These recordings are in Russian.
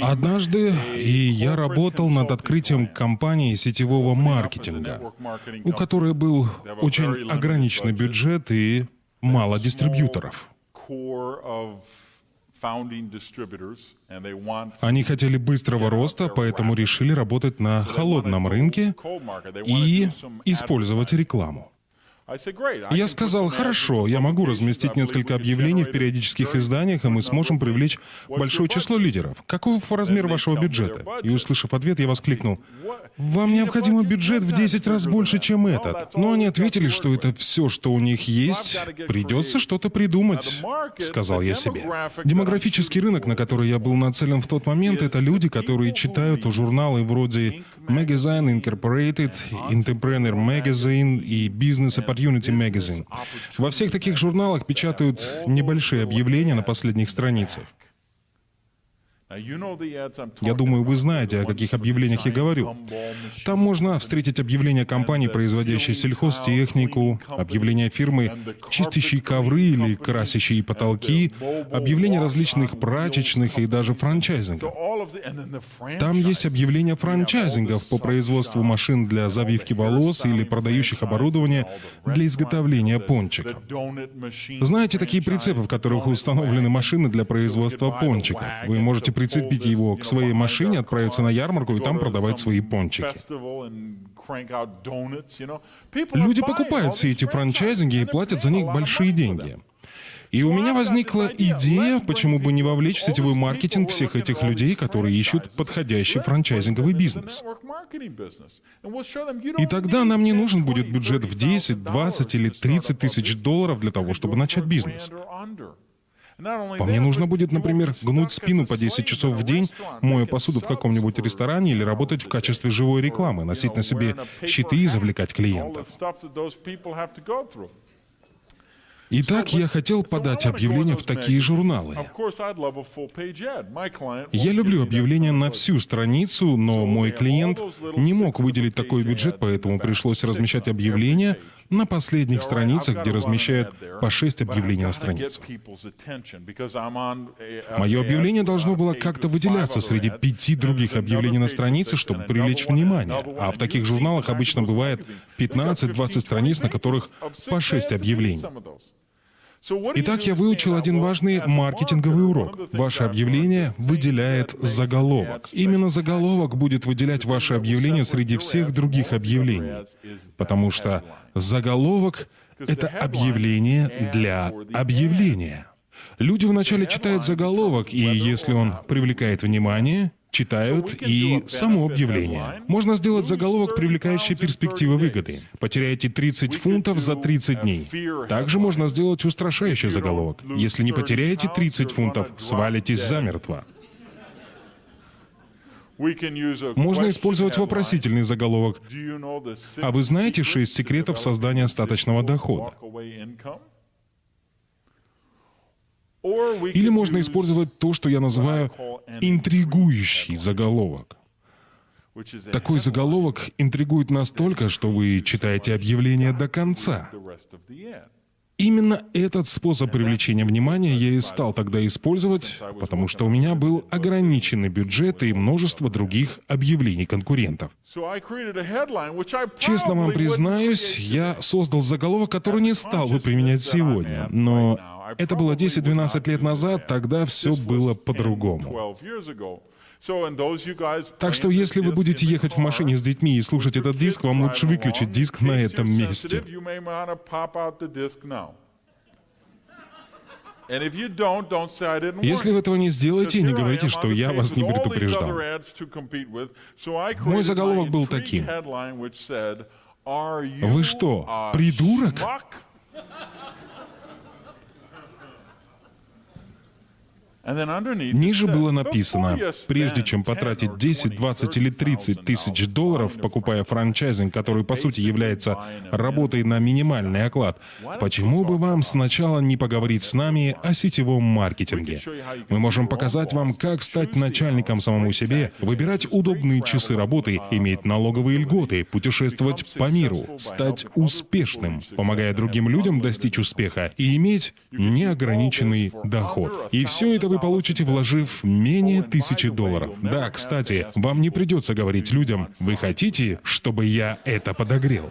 Однажды и я работал над открытием компании сетевого маркетинга, у которой был очень ограниченный бюджет и мало дистрибьюторов. Они хотели быстрого роста, поэтому решили работать на холодном рынке и использовать рекламу. Я сказал, хорошо, я могу разместить несколько объявлений в периодических изданиях, и мы сможем привлечь большое число лидеров. Каков размер вашего бюджета? И услышав ответ, я воскликнул, вам необходим бюджет в 10 раз больше, чем этот. Но они ответили, что это все, что у них есть, придется что-то придумать, сказал я себе. Демографический рынок, на который я был нацелен в тот момент, это люди, которые читают журналы вроде Magazine Incorporated, Entrepreneur Magazine и Business Opportunity Magazine. Во всех таких журналах печатают небольшие объявления на последних страницах. Я думаю, вы знаете, о каких объявлениях я говорю. Там можно встретить объявления компании, производящей сельхозтехнику, объявления фирмы, чистящей ковры или красящие потолки, объявления различных прачечных и даже франчайзингов. Там есть объявления франчайзингов по производству машин для завивки волос или продающих оборудование для изготовления пончиков. Знаете такие прицепы, в которых установлены машины для производства пончиков? Вы можете прицепить его к своей машине, отправиться на ярмарку и там продавать свои пончики. Люди покупают все эти франчайзинги и платят за них большие деньги. И у меня возникла идея, почему бы не вовлечь в сетевой маркетинг всех этих людей, которые ищут подходящий франчайзинговый бизнес. И тогда нам не нужен будет бюджет в 10, 20 или 30 тысяч долларов для того, чтобы начать бизнес. По мне нужно будет, например, гнуть спину по 10 часов в день, моя посуду в каком-нибудь ресторане или работать в качестве живой рекламы, носить на себе щиты и завлекать клиентов. Итак, я хотел подать объявление в такие журналы. Я люблю объявления на всю страницу, но мой клиент не мог выделить такой бюджет, поэтому пришлось размещать объявления на последних страницах, где размещают по 6 объявлений на страницу. Мое объявление должно было как-то выделяться среди пяти других объявлений на странице, чтобы привлечь внимание. А в таких журналах обычно бывает 15-20 страниц, на которых по 6 объявлений. Итак, я выучил один важный маркетинговый урок. Ваше объявление выделяет заголовок. Именно заголовок будет выделять ваше объявление среди всех других объявлений. Потому что заголовок — это объявление для объявления. Люди вначале читают заголовок, и если он привлекает внимание, читают и само объявление. Можно сделать заголовок, привлекающий перспективы выгоды. Потеряете 30 фунтов за 30 дней. Также можно сделать устрашающий заголовок. Если не потеряете 30 фунтов, свалитесь замертво. Можно использовать вопросительный заголовок. А вы знаете шесть секретов создания остаточного дохода? Или можно использовать то, что я называю интригующий заголовок. Такой заголовок интригует настолько, что вы читаете объявление до конца. Именно этот способ привлечения внимания я и стал тогда использовать, потому что у меня был ограниченный бюджет и множество других объявлений конкурентов. Честно вам признаюсь, я создал заголовок, который не стал бы применять сегодня, но это было 10-12 лет назад, тогда все было по-другому. Так что если вы будете ехать в машине с детьми и слушать этот диск, вам лучше выключить диск на этом месте. Если вы этого не сделаете, не говорите, что я вас не предупреждал. Мой заголовок был таким. Вы что, придурок? Ниже было написано, прежде чем потратить 10, 20 или 30 тысяч долларов, покупая франчайзинг, который по сути является работой на минимальный оклад, почему бы вам сначала не поговорить с нами о сетевом маркетинге? Мы можем показать вам, как стать начальником самому себе, выбирать удобные часы работы, иметь налоговые льготы, путешествовать по миру, стать успешным, помогая другим людям достичь успеха и иметь неограниченный доход. И все это вы получите, вложив менее тысячи долларов. Да, кстати, вам не придется говорить людям, вы хотите, чтобы я это подогрел.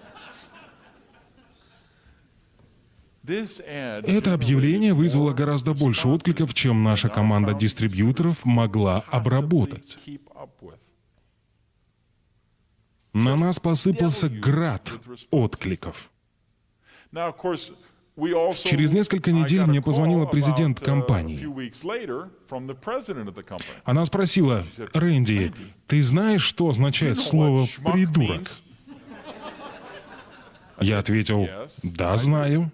Это объявление вызвало гораздо больше откликов, чем наша команда дистрибьюторов могла обработать. На нас посыпался град откликов. Через несколько недель мне позвонила президент компании. Она спросила, «Рэнди, ты знаешь, что означает слово «придурок»?» Я ответил, «Да, знаю».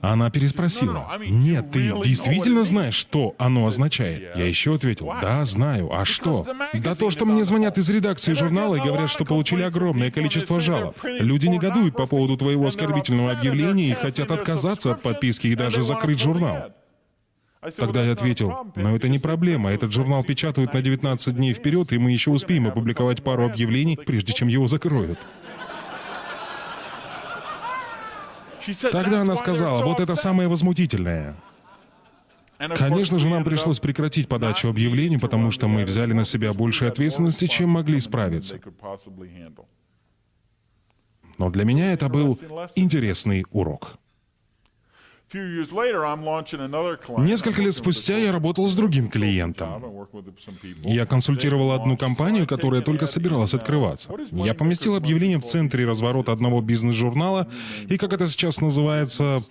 Она переспросила. «Нет, ты действительно знаешь, что оно означает?» Я еще ответил. «Да, знаю. А что?» «Да то, что мне звонят из редакции журнала и говорят, что получили огромное количество жалоб. Люди негодуют по поводу твоего оскорбительного объявления и хотят отказаться от подписки и даже закрыть журнал». Тогда я ответил, но это не проблема, этот журнал печатают на 19 дней вперед, и мы еще успеем опубликовать пару объявлений, прежде чем его закроют. Тогда она сказала, вот это самое возмутительное. Конечно же, нам пришлось прекратить подачу объявлений, потому что мы взяли на себя больше ответственности, чем могли справиться. Но для меня это был интересный урок. Несколько лет спустя я работал с другим клиентом. Я консультировал одну компанию, которая только собиралась открываться. Я поместил объявление в центре разворота одного бизнес-журнала, и, как это сейчас называется,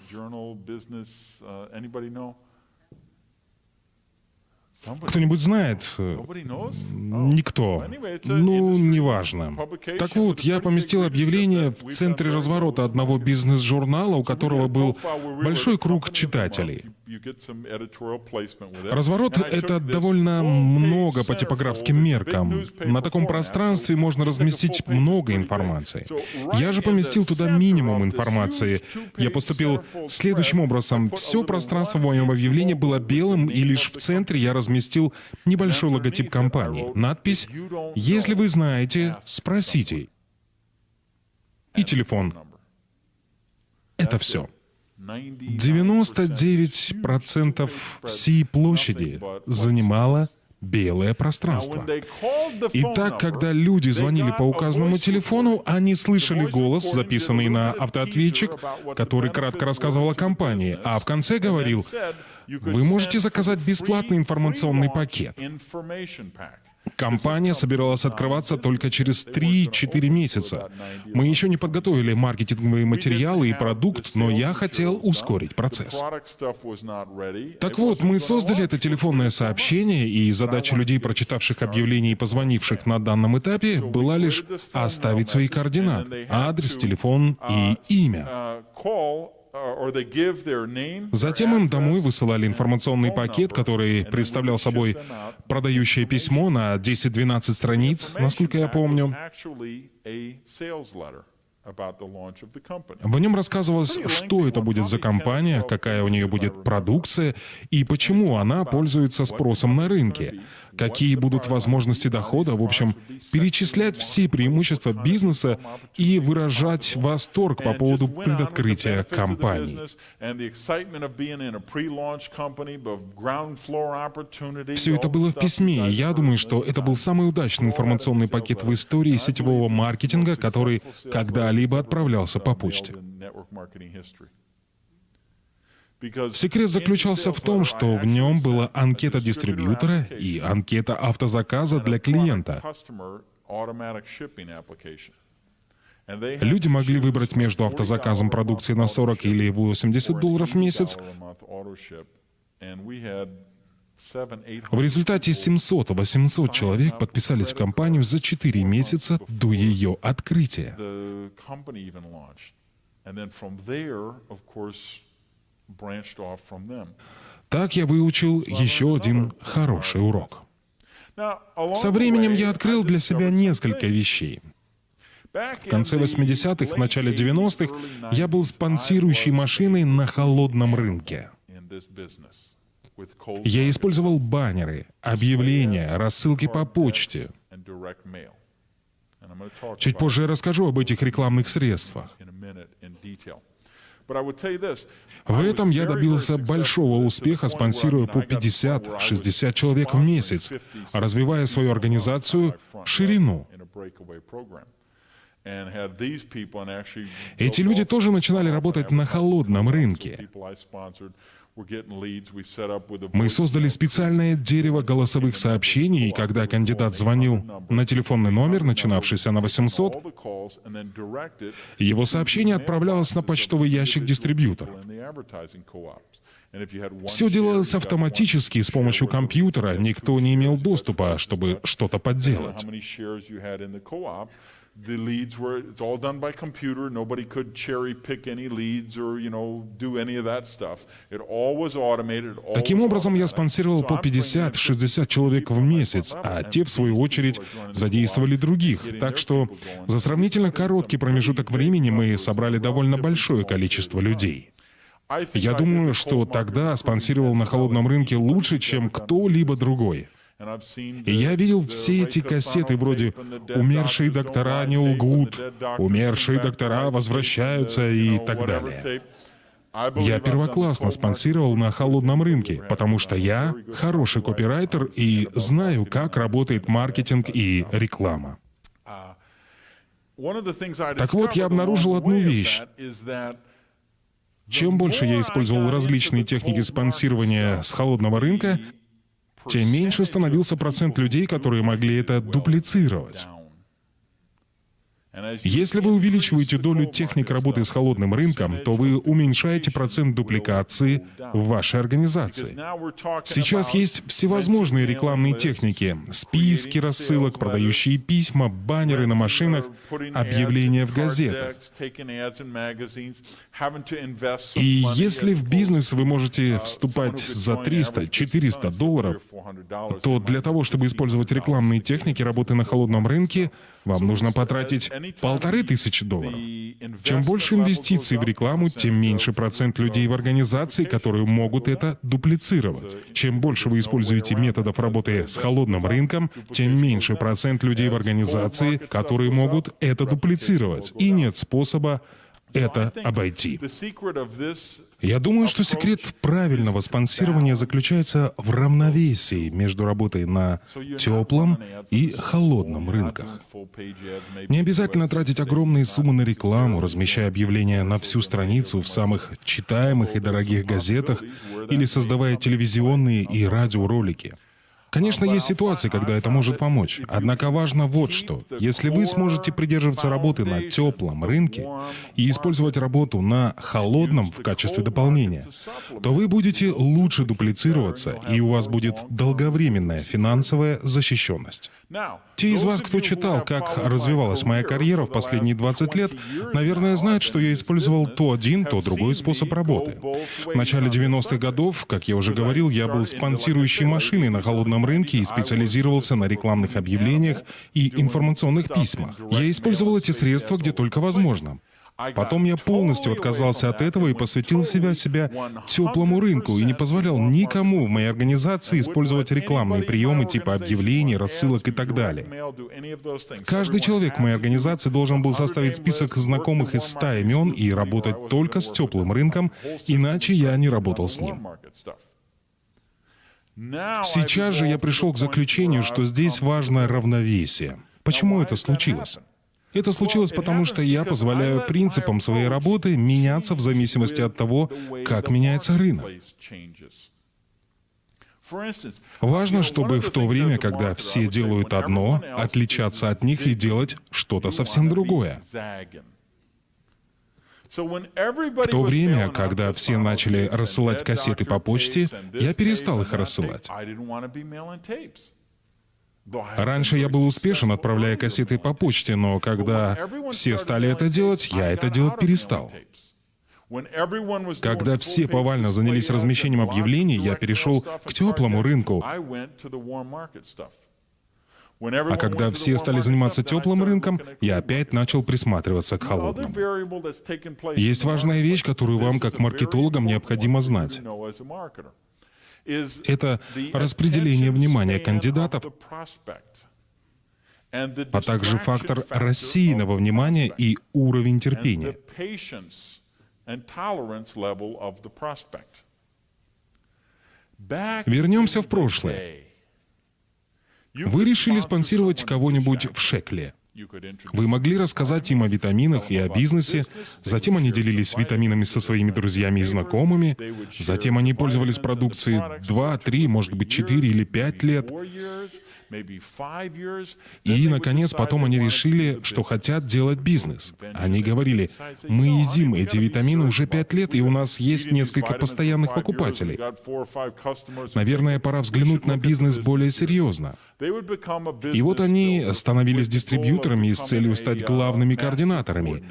кто-нибудь знает? Никто. Ну, неважно. Так вот, я поместил объявление в центре разворота одного бизнес-журнала, у которого был большой круг читателей. Разворот — это довольно много по типографским меркам. На таком пространстве можно разместить много информации. Я же поместил туда минимум информации. Я поступил следующим образом. Все пространство в моем объявлении было белым, и лишь в центре я разместил небольшой логотип компании. Надпись «Если вы знаете, спросите». И телефон. Это все. 99% всей площади занимало белое пространство. И так, когда люди звонили по указанному телефону, они слышали голос, записанный на автоответчик, который кратко рассказывал о компании, а в конце говорил, вы можете заказать бесплатный информационный пакет. Компания собиралась открываться только через 3-4 месяца. Мы еще не подготовили маркетинговые материалы и продукт, но я хотел ускорить процесс. Так вот, мы создали это телефонное сообщение, и задача людей, прочитавших объявление и позвонивших на данном этапе, была лишь оставить свои координаты, адрес, телефон и имя. Затем им домой высылали информационный пакет, который представлял собой продающее письмо на 10-12 страниц, насколько я помню. В нем рассказывалось, что это будет за компания, какая у нее будет продукция и почему она пользуется спросом на рынке, какие будут возможности дохода, в общем, перечислять все преимущества бизнеса и выражать восторг по поводу предоткрытия компании. Все это было в письме, и я думаю, что это был самый удачный информационный пакет в истории сетевого маркетинга, который когда-либо отправлялся по почте. Секрет заключался в том, что в нем была анкета дистрибьютора и анкета автозаказа для клиента. Люди могли выбрать между автозаказом продукции на 40 или 80 долларов в месяц. В результате 700-800 человек подписались в компанию за 4 месяца до ее открытия. Так я выучил еще один хороший урок. Со временем я открыл для себя несколько вещей. В конце 80-х, в начале 90-х я был спонсирующей машиной на холодном рынке. Я использовал баннеры, объявления, рассылки по почте. Чуть позже я расскажу об этих рекламных средствах. В этом я добился большого успеха, спонсируя по 50-60 человек в месяц, развивая свою организацию в ширину. Эти люди тоже начинали работать на холодном рынке. Мы создали специальное дерево голосовых сообщений, и когда кандидат звонил на телефонный номер, начинавшийся на 800, его сообщение отправлялось на почтовый ящик дистрибьютора. Все делалось автоматически с помощью компьютера, никто не имел доступа, чтобы что-то подделать the leads were it's all done by computer. Nobody could cherry pick any leads or you know do any of that stuff. It all was automated. All Таким образом я спонсировал по 50-60 человек в месяц, а те в свою очередь задействовали других. Так что за сравнительно короткий промежуток времени мы собрали довольно большое количество людей. Я думаю, что тогда спонсировал на холодном рынке лучше, чем кто-либо другой. И я видел все эти кассеты вроде «Умершие доктора не лгут», «Умершие доктора возвращаются» и так далее. Я первоклассно спонсировал на холодном рынке, потому что я хороший копирайтер и знаю, как работает маркетинг и реклама. Так вот, я обнаружил одну вещь. Чем больше я использовал различные техники спонсирования с холодного рынка, тем меньше становился процент людей, которые могли это дуплицировать. Если вы увеличиваете долю техник работы с холодным рынком, то вы уменьшаете процент дупликации в вашей организации. Сейчас есть всевозможные рекламные техники, списки рассылок, продающие письма, баннеры на машинах, объявления в газетах. И если в бизнес вы можете вступать за 300-400 долларов, то для того, чтобы использовать рекламные техники работы на холодном рынке, вам нужно потратить полторы тысячи долларов. Чем больше инвестиций в рекламу, тем меньше процент людей в организации, которые могут это дуплицировать. Чем больше вы используете методов работы с холодным рынком, тем меньше процент людей в организации, которые могут это дуплицировать. И нет способа это обойти. Я думаю, что секрет правильного спонсирования заключается в равновесии между работой на теплом и холодном рынках. Не обязательно тратить огромные суммы на рекламу, размещая объявления на всю страницу в самых читаемых и дорогих газетах или создавая телевизионные и радиоролики. Конечно, есть ситуации, когда это может помочь. Однако важно вот что. Если вы сможете придерживаться работы на теплом рынке и использовать работу на холодном в качестве дополнения, то вы будете лучше дуплицироваться, и у вас будет долговременная финансовая защищенность. Те из вас, кто читал, как развивалась моя карьера в последние 20 лет, наверное, знают, что я использовал то один, то другой способ работы. В начале 90-х годов, как я уже говорил, я был спонсирующей машиной на холодном рынке и специализировался на рекламных объявлениях и информационных письмах. Я использовал эти средства где только возможно. Потом я полностью отказался от этого и посвятил себя себя теплому рынку и не позволял никому в моей организации использовать рекламные приемы типа объявлений, рассылок и так далее. Каждый человек в моей организации должен был составить список знакомых из 100 имен и работать только с теплым рынком, иначе я не работал с ним. Сейчас же я пришел к заключению, что здесь важно равновесие. Почему это случилось? Это случилось потому, что я позволяю принципам своей работы меняться в зависимости от того, как меняется рынок. Важно, чтобы в то время, когда все делают одно, отличаться от них и делать что-то совсем другое. В то время, когда все начали рассылать кассеты по почте, я перестал их рассылать. Раньше я был успешен, отправляя кассеты по почте, но когда все стали это делать, я это делать перестал. Когда все повально занялись размещением объявлений, я перешел к теплому рынку. А когда все стали заниматься теплым рынком, я опять начал присматриваться к холодному. Есть важная вещь, которую вам, как маркетологам, необходимо знать это распределение внимания кандидатов, а также фактор рассеянного внимания и уровень терпения. Вернемся в прошлое. Вы решили спонсировать кого-нибудь в Шекле. Вы могли рассказать им о витаминах и о бизнесе, затем они делились витаминами со своими друзьями и знакомыми, затем они пользовались продукцией 2, 3, может быть, 4 или 5 лет, и, наконец, потом они решили, что хотят делать бизнес. Они говорили, мы едим эти витамины уже пять лет, и у нас есть несколько постоянных покупателей. Наверное, пора взглянуть на бизнес более серьезно. И вот они становились дистрибьюторами с целью стать главными координаторами.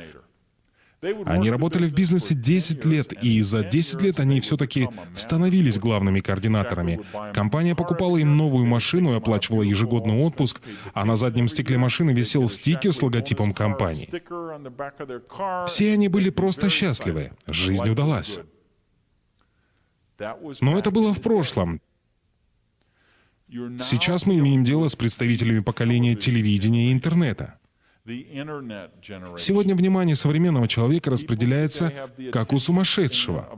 Они работали в бизнесе 10 лет, и за 10 лет они все-таки становились главными координаторами. Компания покупала им новую машину и оплачивала ежегодный отпуск, а на заднем стекле машины висел стикер с логотипом компании. Все они были просто счастливы. Жизнь удалась. Но это было в прошлом. Сейчас мы имеем дело с представителями поколения телевидения и интернета. Сегодня внимание современного человека распределяется как у сумасшедшего.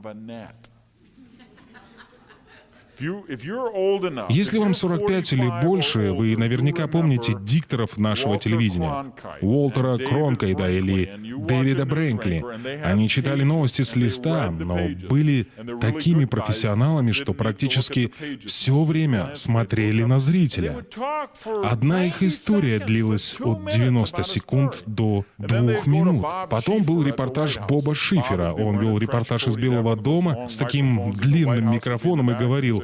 Если вам 45 или больше, вы наверняка помните дикторов нашего телевидения. Уолтера Кронкайда или Дэвида Брэнкли. Они читали новости с листа, но были такими профессионалами, что практически все время смотрели на зрителя. Одна их история длилась от 90 секунд до двух минут. Потом был репортаж Боба Шифера. Он вел репортаж из Белого дома с таким длинным микрофоном и говорил,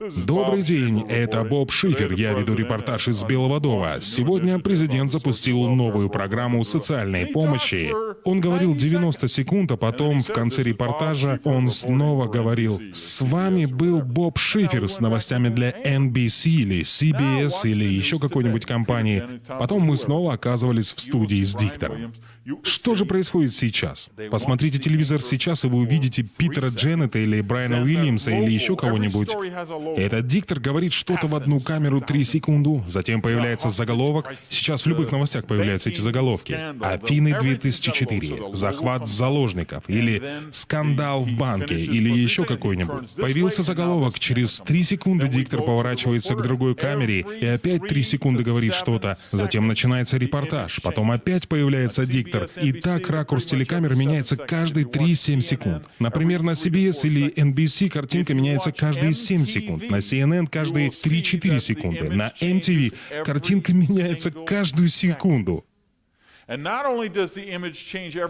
Добрый день, это Боб Шифер. Я веду репортаж из Белого дома. Сегодня президент запустил новую программу социальной помощи. Он говорил 90 секунд, а потом в конце репортажа он снова говорил «С вами был Боб Шифер с новостями для NBC или CBS или еще какой-нибудь компании». Потом мы снова оказывались в студии с диктором. Что же происходит сейчас? Посмотрите телевизор сейчас, и вы увидите Питера Дженнета или Брайана Уильямса или еще кого-нибудь. Этот диктор говорит что-то в одну камеру 3 секунды, затем появляется заголовок. Сейчас в любых новостях появляются эти заголовки. Афины 2004, захват заложников, или скандал в банке, или еще какой-нибудь. Появился заголовок, через 3 секунды диктор поворачивается к другой камере. И опять 3 секунды говорит что-то. Затем начинается репортаж, потом опять появляется диктор. И так ракурс телекамеры меняется каждые 3-7 секунд. Например, на CBS или NBC картинка меняется каждые 7 секунд. На CNN каждые 3-4 секунды. На MTV картинка меняется каждую секунду.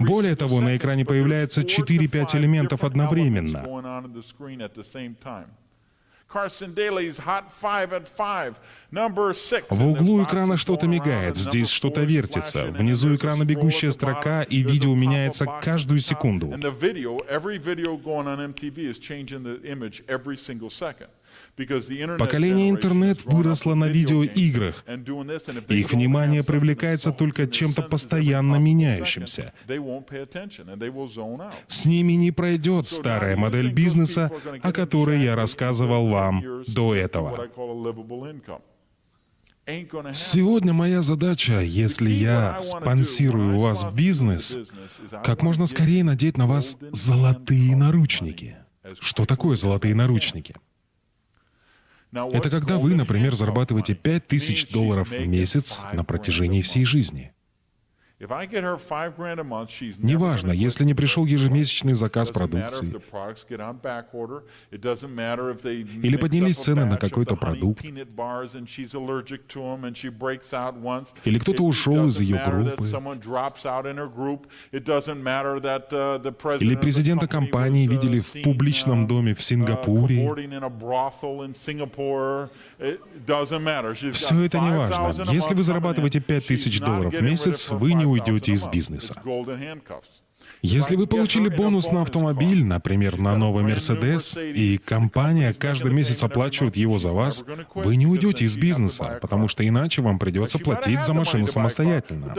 Более того, на экране появляется 4-5 элементов одновременно. В углу экрана что-то мигает, здесь что-то вертится. Внизу экрана бегущая строка, и видео меняется каждую секунду. Поколение интернет выросло на видеоиграх. Их внимание привлекается только чем-то постоянно меняющимся. С ними не пройдет старая модель бизнеса, о которой я рассказывал вам до этого. Сегодня моя задача, если я спонсирую у вас бизнес, как можно скорее надеть на вас золотые наручники. Что такое золотые наручники? Это когда вы, например, зарабатываете 5000 долларов в месяц на протяжении всей жизни. Неважно, если не пришел ежемесячный заказ продукции, или поднялись цены на какой-то продукт, или кто-то ушел из ее группы, или президента компании видели в публичном доме в Сингапуре. Все это не важно. Если вы зарабатываете 5000 долларов в месяц, вы не уйдете из бизнеса. Если вы получили бонус на автомобиль, например, на новый Мерседес, и компания каждый месяц оплачивает его за вас, вы не уйдете из бизнеса, потому что иначе вам придется платить за машину самостоятельно.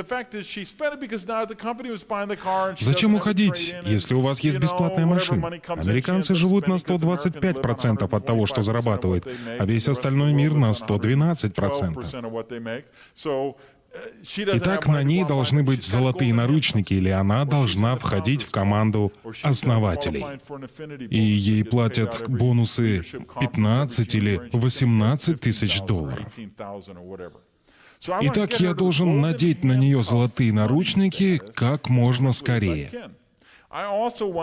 Зачем уходить, если у вас есть бесплатная машина? Американцы живут на 125% от того, что зарабатывают, а весь остальной мир на 112%. Итак, на ней должны быть золотые наручники, или она должна входить в команду основателей. И ей платят бонусы 15 или 18 тысяч долларов. Итак, я должен надеть на нее золотые наручники как можно скорее.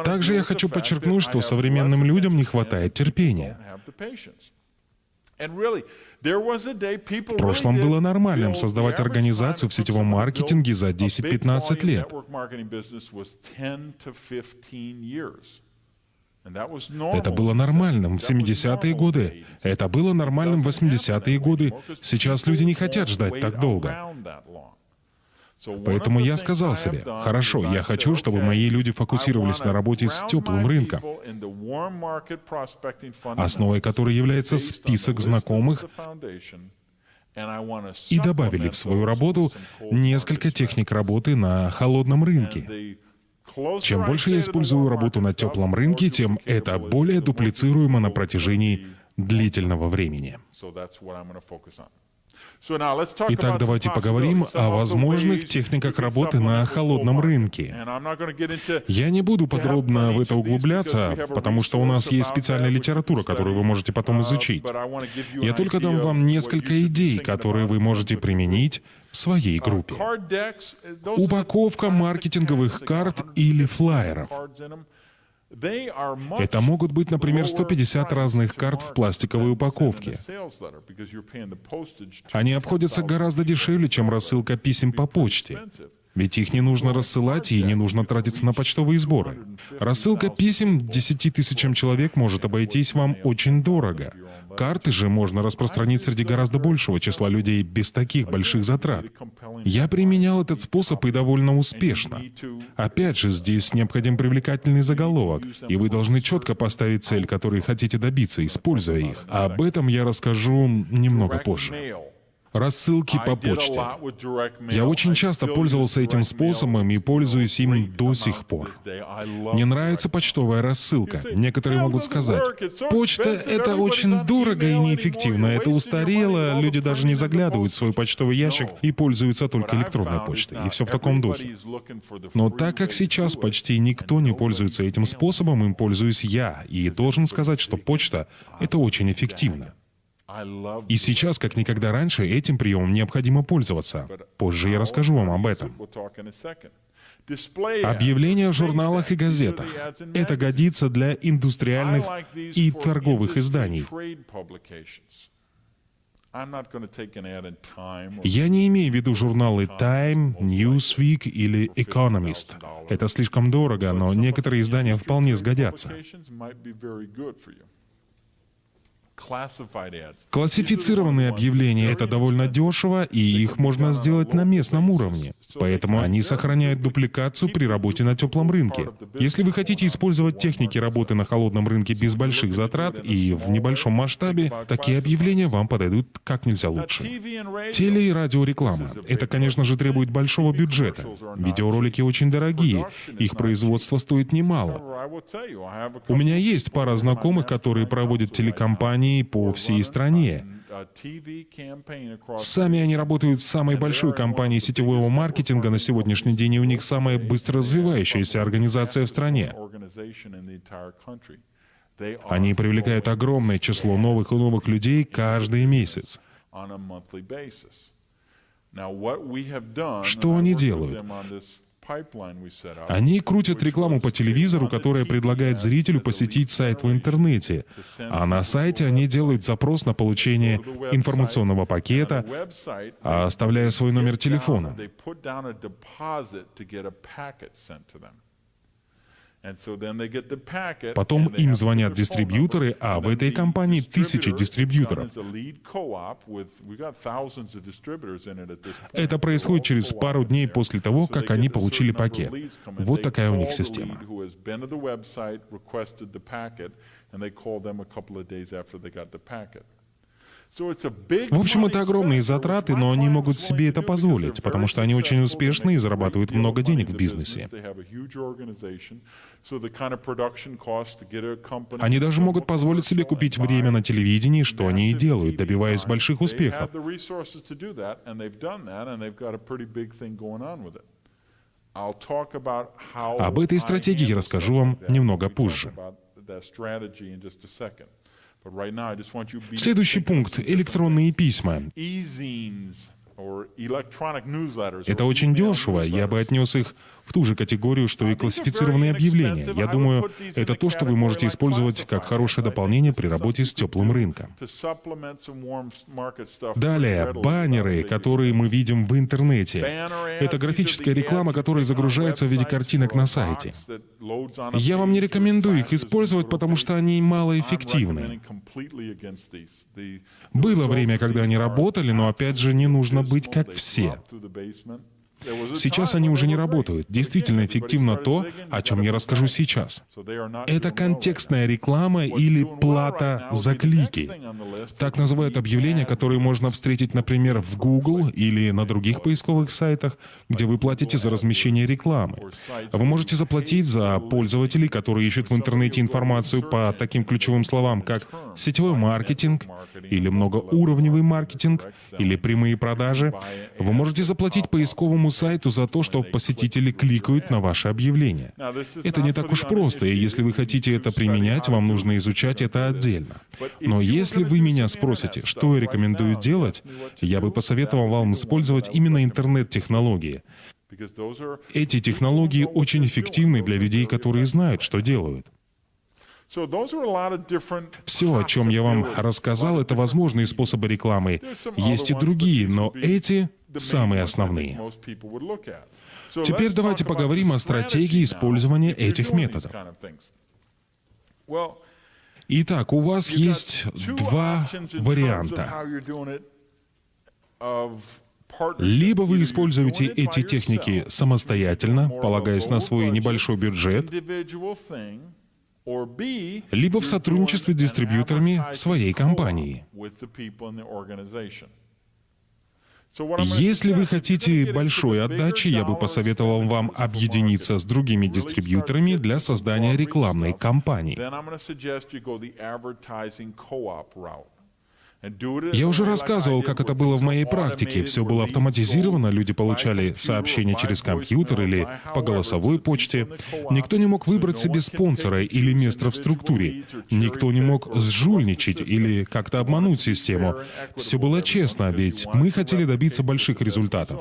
Также я хочу подчеркнуть, что современным людям не хватает терпения. В прошлом было нормальным создавать организацию в сетевом маркетинге за 10-15 лет. Это было нормальным в 70-е годы. Это было нормальным в 80-е годы. Сейчас люди не хотят ждать так долго. Поэтому я сказал себе, хорошо, я хочу, чтобы мои люди фокусировались на работе с теплым рынком, основой которой является список знакомых, и добавили в свою работу несколько техник работы на холодном рынке. Чем больше я использую работу на теплом рынке, тем это более дуплицируемо на протяжении длительного времени. Итак, давайте поговорим о возможных техниках работы на холодном рынке. Я не буду подробно в это углубляться, потому что у нас есть специальная литература, которую вы можете потом изучить. Я только дам вам несколько идей, которые вы можете применить в своей группе. Упаковка маркетинговых карт или флайеров. Это могут быть, например, 150 разных карт в пластиковой упаковке. Они обходятся гораздо дешевле, чем рассылка писем по почте. Ведь их не нужно рассылать и не нужно тратиться на почтовые сборы. Рассылка писем 10 тысячам человек может обойтись вам очень дорого. Карты же можно распространить среди гораздо большего числа людей без таких больших затрат. Я применял этот способ и довольно успешно. Опять же, здесь необходим привлекательный заголовок, и вы должны четко поставить цель, которой хотите добиться, используя их. Об этом я расскажу немного позже рассылки по почте. Я очень часто пользовался этим способом и пользуюсь им до сих пор. Мне нравится почтовая рассылка. Некоторые могут сказать, почта — это очень дорого и неэффективно, это устарело, люди даже не заглядывают в свой почтовый ящик и пользуются только электронной почтой. И все в таком духе. Но так как сейчас почти никто не пользуется этим способом, им пользуюсь я, и должен сказать, что почта — это очень эффективно. И сейчас, как никогда раньше, этим приемом необходимо пользоваться. Позже я расскажу вам об этом. Объявления в журналах и газетах. Это годится для индустриальных и торговых изданий. Я не имею в виду журналы Time, Newsweek или Economist. Это слишком дорого, но некоторые издания вполне сгодятся. Классифицированные объявления — это довольно дешево, и их можно сделать на местном уровне. Поэтому они сохраняют дупликацию при работе на теплом рынке. Если вы хотите использовать техники работы на холодном рынке без больших затрат и в небольшом масштабе, такие объявления вам подойдут как нельзя лучше. Теле- и радиореклама. Это, конечно же, требует большого бюджета. Видеоролики очень дорогие, их производство стоит немало. У меня есть пара знакомых, которые проводят телекомпании, компаний по всей стране. Сами они работают в самой большой компании сетевого маркетинга на сегодняшний день, и у них самая быстро развивающаяся организация в стране. Они привлекают огромное число новых и новых людей каждый месяц. Что они делают? Они крутят рекламу по телевизору, которая предлагает зрителю посетить сайт в интернете. А на сайте они делают запрос на получение информационного пакета, оставляя свой номер телефона. Потом им звонят дистрибьюторы, а в этой компании тысячи дистрибьюторов. Это происходит через пару дней после того, как они получили пакет. Вот такая у них система. В общем, это огромные затраты, но они могут себе это позволить, потому что они очень успешны и зарабатывают много денег в бизнесе. Они даже могут позволить себе купить время на телевидении, что они и делают, добиваясь больших успехов. Об этой стратегии я расскажу вам немного позже. Следующий пункт — электронные письма. Это очень дешево, я бы отнес их в ту же категорию, что и классифицированные объявления. Я думаю, это то, что вы можете использовать как хорошее дополнение при работе с теплым рынком. Далее, баннеры, которые мы видим в интернете. Это графическая реклама, которая загружается в виде картинок на сайте. Я вам не рекомендую их использовать, потому что они малоэффективны. Было время, когда они работали, но опять же не нужно быть как все. Сейчас они уже не работают. Действительно эффективно то, о чем я расскажу сейчас. Это контекстная реклама или плата за клики. Так называют объявления, которые можно встретить, например, в Google или на других поисковых сайтах, где вы платите за размещение рекламы. Вы можете заплатить за пользователей, которые ищут в интернете информацию по таким ключевым словам, как сетевой маркетинг, или многоуровневый маркетинг, или прямые продажи. Вы можете заплатить поисковому самому сайту за то, что посетители кликают на ваше объявление. Это не так уж просто, и если вы хотите это применять, вам нужно изучать это отдельно. Но если вы меня спросите, что я рекомендую делать, я бы посоветовал вам использовать именно интернет-технологии. Эти технологии очень эффективны для людей, которые знают, что делают. Все, о чем я вам рассказал, это возможные способы рекламы. Есть и другие, но эти самые основные. Теперь давайте поговорим о стратегии использования этих методов. Итак, у вас есть два варианта. Либо вы используете эти техники самостоятельно, полагаясь на свой небольшой бюджет, либо в сотрудничестве с дистрибьюторами своей компании. Если вы хотите большой отдачи, я бы посоветовал вам объединиться с другими дистрибьюторами для создания рекламной кампании. Я уже рассказывал, как это было в моей практике. Все было автоматизировано, люди получали сообщения через компьютер или по голосовой почте. Никто не мог выбрать себе спонсора или место в структуре. Никто не мог сжульничать или как-то обмануть систему. Все было честно, ведь мы хотели добиться больших результатов.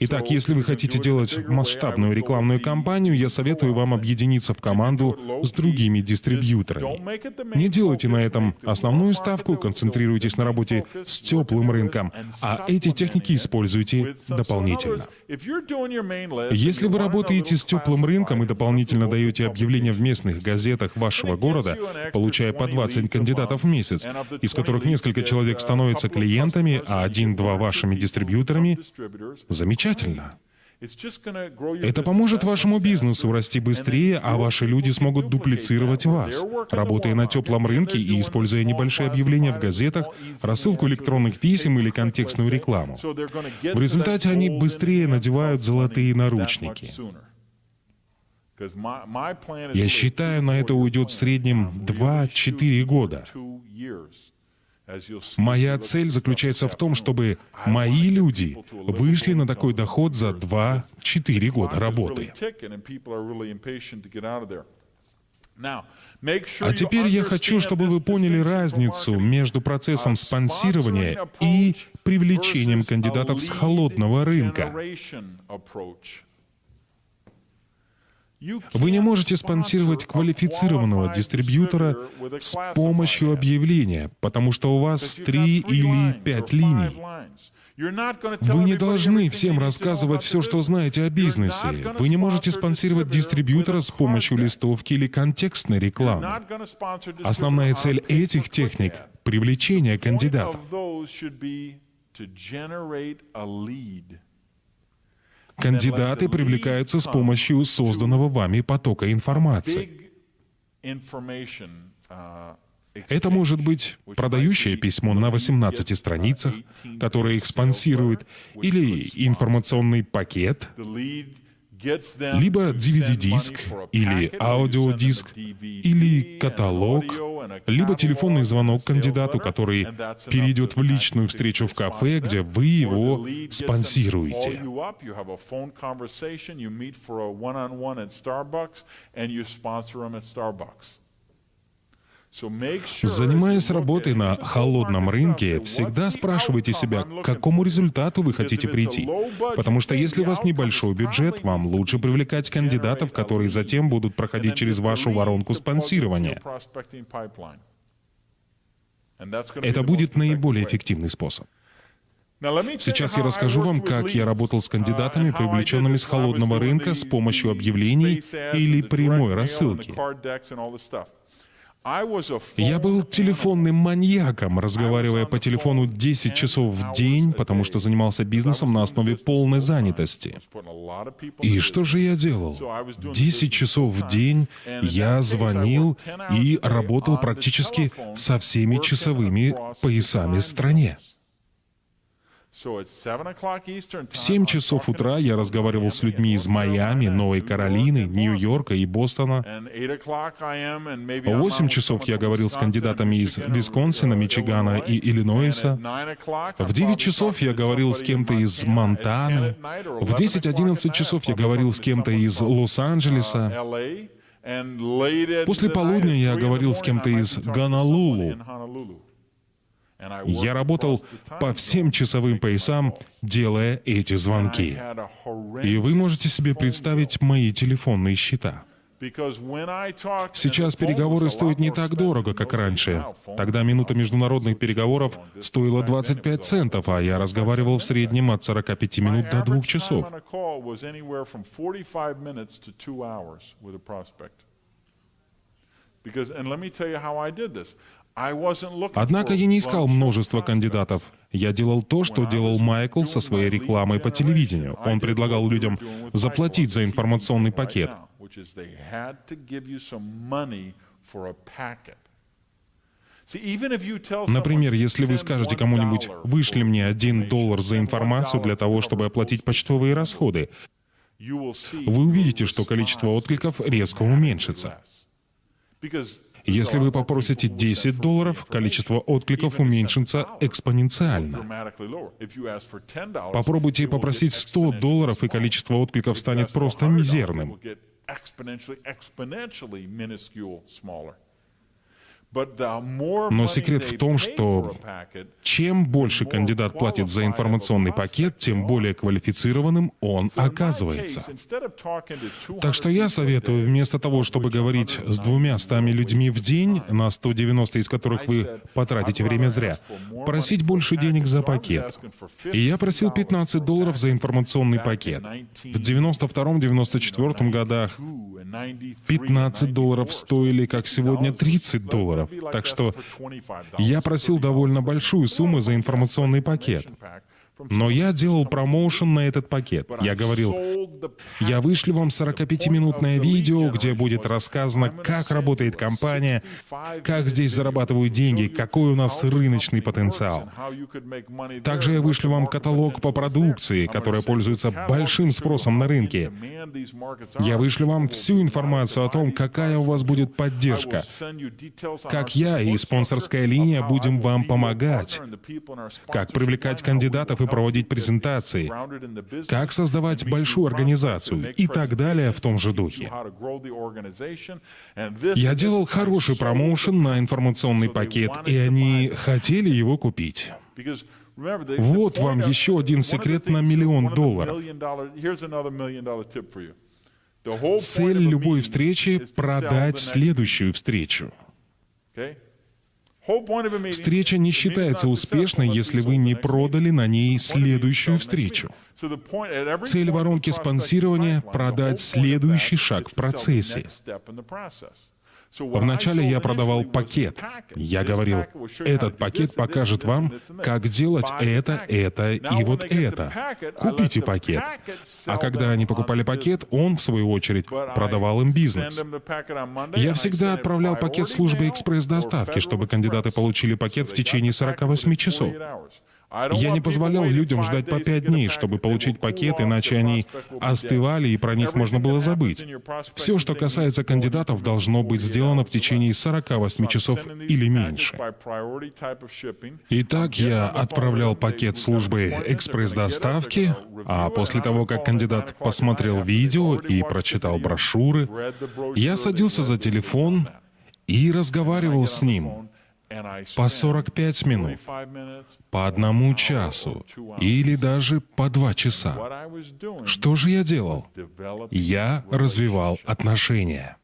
Итак, если вы хотите делать масштабную рекламную кампанию, я советую вам объединиться в команду с другими дистрибьюторами. Не делайте на этом основную ставку, концентрируйтесь на работе с теплым рынком, а эти техники используйте дополнительно. Если вы работаете с теплым рынком и дополнительно даете объявления в местных газетах вашего города, получая по 20 кандидатов в месяц, из которых несколько человек становятся клиентами, а один-два вашими дистрибьюторами, замечательно замечательно. Это поможет вашему бизнесу расти быстрее, а ваши люди смогут дуплицировать вас, работая на теплом рынке и используя небольшие объявления в газетах, рассылку электронных писем или контекстную рекламу. В результате они быстрее надевают золотые наручники. Я считаю, на это уйдет в среднем 2-4 года. Моя цель заключается в том, чтобы мои люди вышли на такой доход за 2-4 года работы. А теперь я хочу, чтобы вы поняли разницу между процессом спонсирования и привлечением кандидатов с холодного рынка. Вы не можете спонсировать квалифицированного дистрибьютора с помощью объявления, потому что у вас три или пять линий. Вы не должны всем рассказывать все, что знаете о бизнесе. Вы не можете спонсировать дистрибьютора с помощью листовки или контекстной рекламы. Основная цель этих техник — привлечение кандидатов. Кандидаты привлекаются с помощью созданного вами потока информации. Это может быть продающее письмо на 18 страницах, которое их спонсирует, или информационный пакет, либо DVD-диск, или аудиодиск, или каталог, либо телефонный звонок кандидату, который перейдет в личную встречу в кафе, где вы его спонсируете. Занимаясь работой на холодном рынке, всегда спрашивайте себя, к какому результату вы хотите прийти. Потому что если у вас небольшой бюджет, вам лучше привлекать кандидатов, которые затем будут проходить через вашу воронку спонсирования. Это будет наиболее эффективный способ. Сейчас я расскажу вам, как я работал с кандидатами, привлеченными с холодного рынка с помощью объявлений или прямой рассылки. Я был телефонным маньяком, разговаривая по телефону 10 часов в день, потому что занимался бизнесом на основе полной занятости. И что же я делал? 10 часов в день я звонил и работал практически со всеми часовыми поясами в стране. В 7 часов утра я разговаривал с людьми из Майами, Новой Каролины, Нью-Йорка и Бостона. В 8 часов я говорил с кандидатами из Висконсина, Мичигана и Иллинойса. В 9 часов я говорил с кем-то из Монтаны. В 10-11 часов я говорил с кем-то из Лос-Анджелеса. После полудня я говорил с кем-то из Гонолулу. Я работал по всем часовым поясам, делая эти звонки. И вы можете себе представить мои телефонные счета. Сейчас переговоры стоят не так дорого, как раньше. Тогда минута международных переговоров стоила 25 центов, а я разговаривал в среднем от 45 минут до 2 часов. Однако я не искал множество кандидатов. Я делал то, что делал Майкл со своей рекламой по телевидению. Он предлагал людям заплатить за информационный пакет. Например, если вы скажете кому-нибудь, вышли мне один доллар за информацию для того, чтобы оплатить почтовые расходы, вы увидите, что количество откликов резко уменьшится. Если вы попросите 10 долларов, количество откликов уменьшится экспоненциально. Попробуйте попросить 100 долларов, и количество откликов станет просто мизерным. Но секрет в том, что чем больше кандидат платит за информационный пакет, тем более квалифицированным он оказывается. Так что я советую, вместо того, чтобы говорить с двумя стами людьми в день, на 190 из которых вы потратите время зря, просить больше денег за пакет. И я просил 15 долларов за информационный пакет. В 92-94 годах 15 долларов стоили, как сегодня, 30 долларов. Так что я просил довольно большую сумму за информационный пакет. Но я делал промоушен на этот пакет. Я говорил, я вышлю вам 45-минутное видео, где будет рассказано, как работает компания, как здесь зарабатывают деньги, какой у нас рыночный потенциал. Также я вышлю вам каталог по продукции, которая пользуется большим спросом на рынке. Я вышлю вам всю информацию о том, какая у вас будет поддержка, как я и спонсорская линия будем вам помогать, как привлекать кандидатов и проводить презентации, как создавать большую организацию и так далее в том же духе. Я делал хороший промоушен на информационный пакет, и они хотели его купить. Вот вам еще один секрет на миллион долларов. Цель любой встречи — продать следующую встречу. Встреча не считается успешной, если вы не продали на ней следующую встречу. Цель воронки спонсирования — продать следующий шаг в процессе. Вначале я продавал пакет. Я говорил, этот пакет покажет вам, как делать это, это и вот это. Купите пакет. А когда они покупали пакет, он, в свою очередь, продавал им бизнес. Я всегда отправлял пакет службы экспресс-доставки, чтобы кандидаты получили пакет в течение 48 часов. Я не позволял людям ждать по пять дней, чтобы получить пакет, иначе они остывали, и про них можно было забыть. Все, что касается кандидатов, должно быть сделано в течение 48 часов или меньше. Итак, я отправлял пакет службы экспресс-доставки, а после того, как кандидат посмотрел видео и прочитал брошюры, я садился за телефон и разговаривал с ним по 45 минут, по одному часу или даже по два часа. Что же я делал? Я развивал отношения.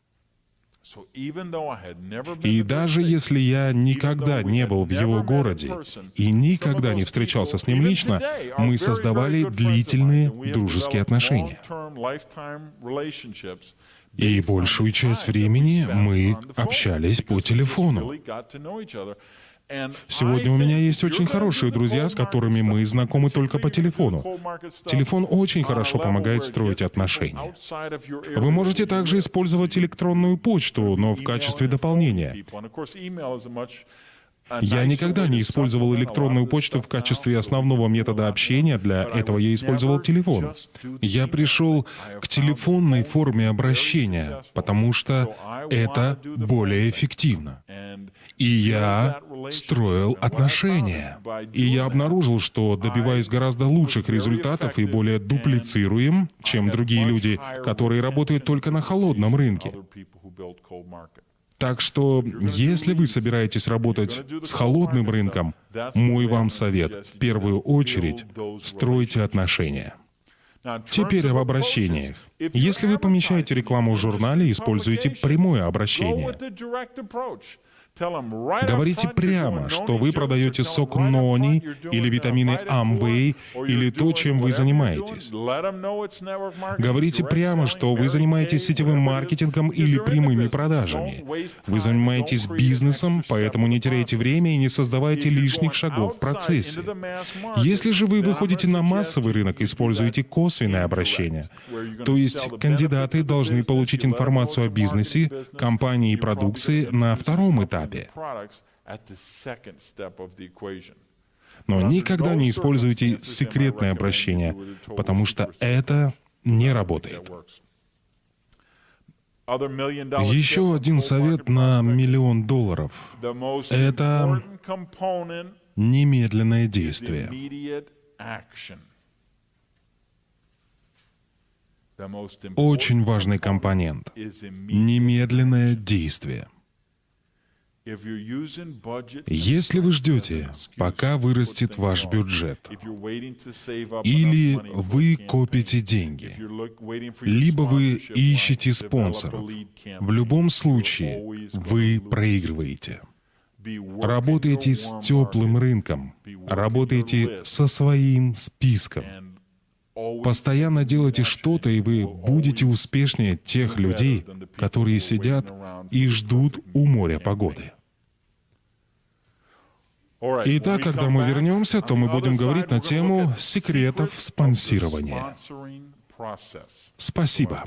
И даже если я никогда не был в его городе и никогда не встречался с ним лично, мы создавали длительные дружеские отношения. И большую часть времени мы общались по телефону. Сегодня у меня есть очень хорошие друзья, с которыми мы знакомы только по телефону. Телефон очень хорошо помогает строить отношения. Вы можете также использовать электронную почту, но в качестве дополнения. Я никогда не использовал электронную почту в качестве основного метода общения, для этого я использовал телефон. Я пришел к телефонной форме обращения, потому что это более эффективно. И я строил отношения. И я обнаружил, что добиваюсь гораздо лучших результатов и более дуплицируем, чем другие люди, которые работают только на холодном рынке. Так что, если вы собираетесь работать с холодным рынком, мой вам совет, в первую очередь, стройте отношения. Теперь об обращениях. Если вы помещаете рекламу в журнале, используйте прямое обращение. Говорите прямо, что вы продаете сок Нони или витамины Амвей или то, чем вы занимаетесь. Говорите прямо, что вы занимаетесь сетевым маркетингом или прямыми продажами. Вы занимаетесь бизнесом, поэтому не теряйте время и не создавайте лишних шагов в процессе. Если же вы выходите на массовый рынок, используйте косвенное обращение. То есть кандидаты должны получить информацию о бизнесе, компании и продукции на втором этапе этапе. Но никогда не используйте секретное обращение, потому что это не работает. Еще один совет на миллион долларов — это немедленное действие. Очень важный компонент — немедленное действие. Если вы ждете, пока вырастет ваш бюджет, или вы копите деньги, либо вы ищете спонсоров, в любом случае вы проигрываете. Работайте с теплым рынком, работайте со своим списком. Постоянно делайте что-то, и вы будете успешнее тех людей, которые сидят и ждут у моря погоды. Итак, когда мы вернемся, то мы будем говорить на тему секретов спонсирования. Спасибо.